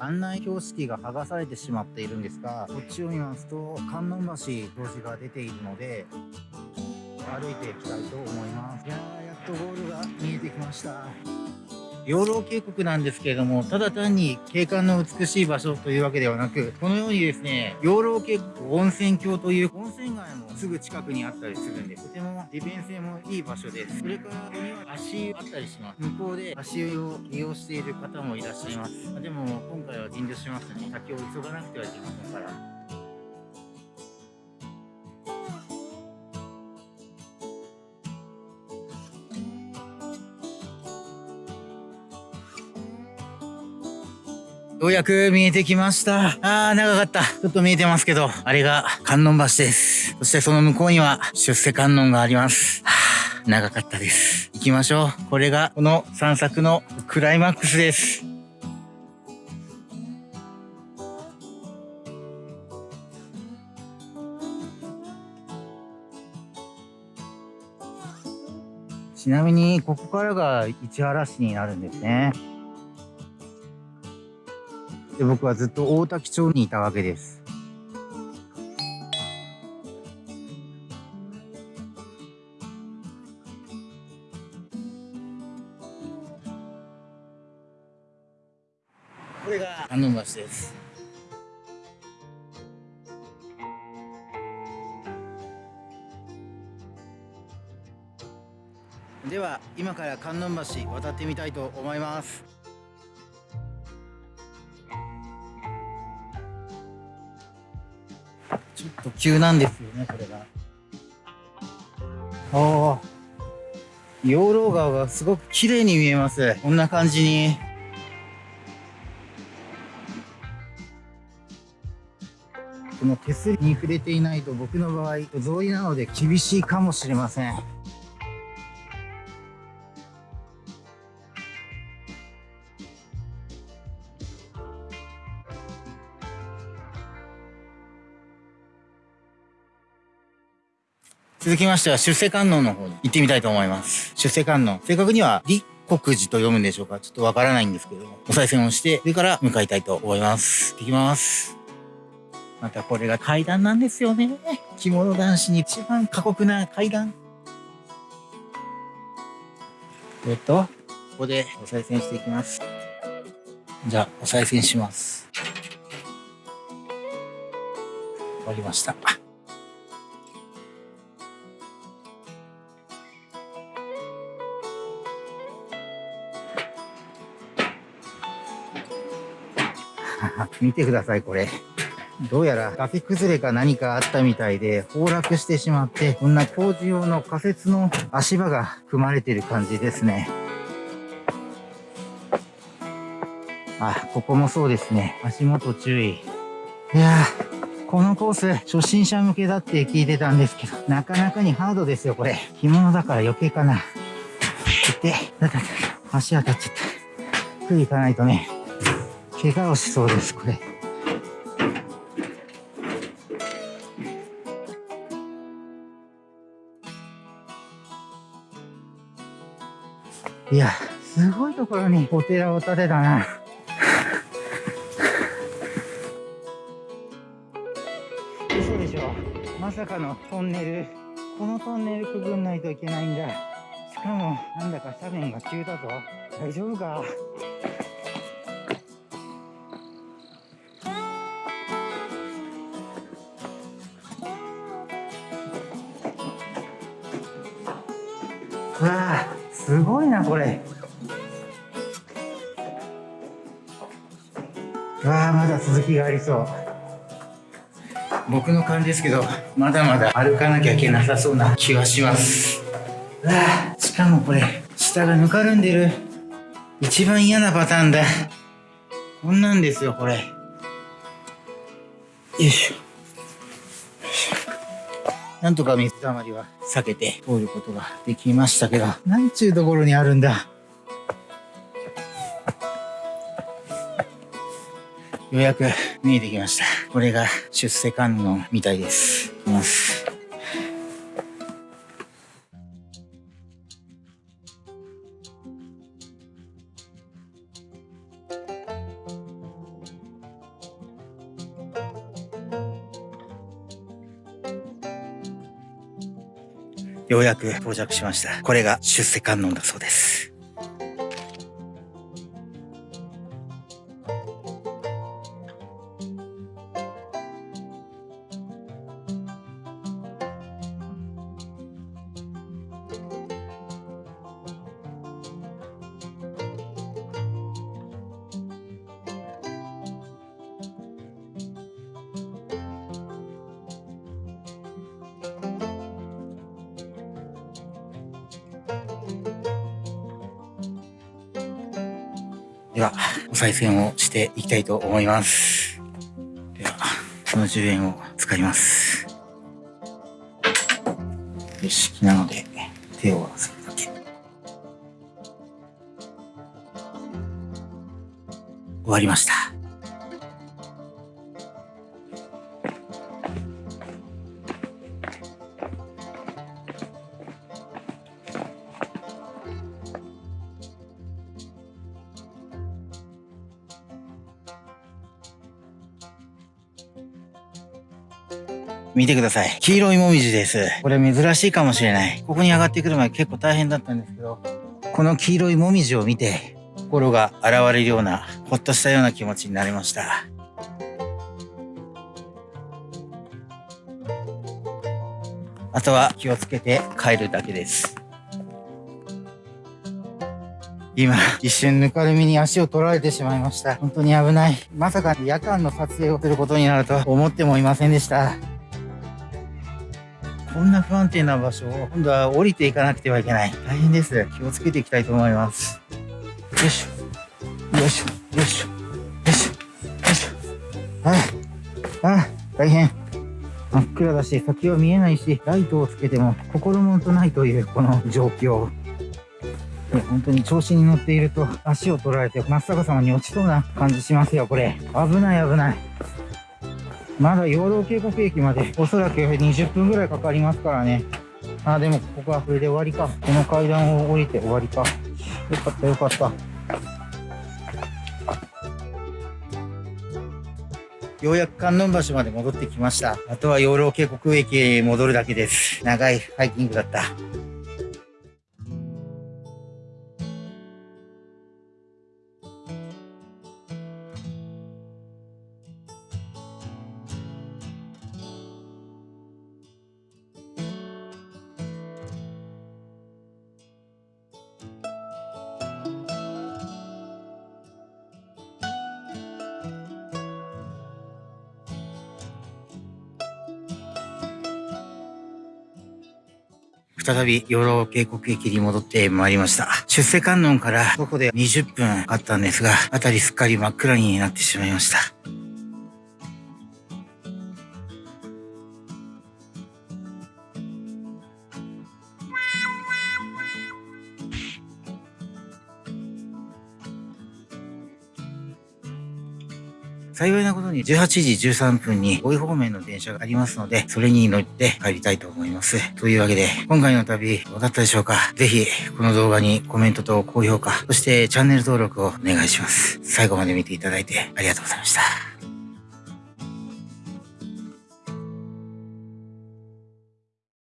案内標識が剥がされてしまっているんですがこっちを見ますと観音橋表示が出ているので歩いていきたいと思います。いやーやっとゴールが見えてきました。養老渓谷なんですけれどもただ単に景観の美しい場所というわけではなくこのようにですね養老渓谷温泉郷という温泉街もすぐ近くにあったりするんでとても利便性もいい場所です。それからここには足湯あったりします。向こうで足湯を利用している方もいらっしゃいます。でも今回は遠慮しますね。先を急がなくてはいけませんから。ようやく見えてきました。あー、長かった。ちょっと見えてますけど、あれが観音橋です。そしてその向こうには出世観音があります。はあ、長かったです。行きましょう。これがこの散策のクライマックスです。ちなみに、ここからが市原市になるんですね。で僕はずっと大滝町にいたわけです。これが観音橋です。では今から観音橋渡ってみたいと思います。ちょっと急なんですよね、これが。ああ。養老川がすごく綺麗に見えます。こんな感じに。この手すりに触れていないと僕の場合、草履なので厳しいかもしれません。続きましては出世観音の方に行ってみたいと思います。出世観音。正確には立国寺と読むんでしょうかちょっとわからないんですけども、お賽銭をして、それから向かいたいと思います。行ってきます。またこれが階段なんですよね。着物男子に一番過酷な階段。えっと、ここでお賽銭していきます。じゃあ、お賽銭します。終わりました。見てください、これ。どうやら崖崩れか何かあったみたいで崩落してしまって、こんな工事用の仮設の足場が組まれてる感じですね。あ、ここもそうですね。足元注意。いやこのコース、初心者向けだって聞いてたんですけど、なかなかにハードですよ、これ。着物だから余計かな。いて、だだだ、足当たっちゃった。食い行かないとね。怪我をしそうです、これ。いや、すごいところにお寺を建てたな。嘘でしょ。まさかのトンネル。このトンネルくぐんないといけないんだ。しかも、なんだか斜面が急だぞ。大丈夫か？わあすごいなこれ。わあまだ続きがありそう。僕の感じですけどまだまだ歩かなきゃいけなさそうな気はします。わあしかもこれ下がぬかるんでる。一番嫌なパターンだこんなんですよこれよいしょなんとか水たまりは避けて通ることができましたけど、なんちゅうところにあるんだ？ようやく見えてきました。これが出世観音みたいです。います。ようやく到着しました。これが出世観音だそうです。では、お賽銭をしていきたいと思います。では、その10円を使います。よし、なので、手を合わせるだけ。終わりました。見てください。黄色いもみじです。これ珍しいかもしれない。ここに上がってくる前結構大変だったんですけど、この黄色いもみじを見て、心が現れるような、ほっとしたような気持ちになりました。あとは気をつけて帰るだけです。今、一瞬ぬかるみに足を取られてしまいました。本当に危ない。まさか夜間の撮影をすることになるとは思ってもいませんでした。こんな不安定な場所を今度は降りていかなくてはいけない。大変です。気をつけていきたいと思います。よいしょ。よいしょ。よいしょ。よいしょ。よいしょ。ああ、ああ、大変。真っ暗だし、先は見えないし、ライトをつけても心もとないというこの状況。本当に調子に乗っていると足を取られて真っ逆さまに落ちそうな感じしますよ、これ。危ない危ない。まだ養老渓谷駅までおそらく20分ぐらいかかりますからね。あ、でもここはこれで終わりか。この階段を降りて終わりか。よかったよかった。ようやく観音橋まで戻ってきました。あとは養老渓谷駅へ戻るだけです。長いハイキングだった。再び養老渓谷駅に戻ってまいりました。出世観音から徒歩で20分あったんですが、あたりすっかり真っ暗になってしまいました。幸いなことに18時13分に大井方面の電車がありますので、それに乗って帰りたいと思います。というわけで、今回の旅どうだったでしょうか？ぜひ、この動画にコメントと高評価、そしてチャンネル登録をお願いします。最後まで見ていただいてありがとうございました。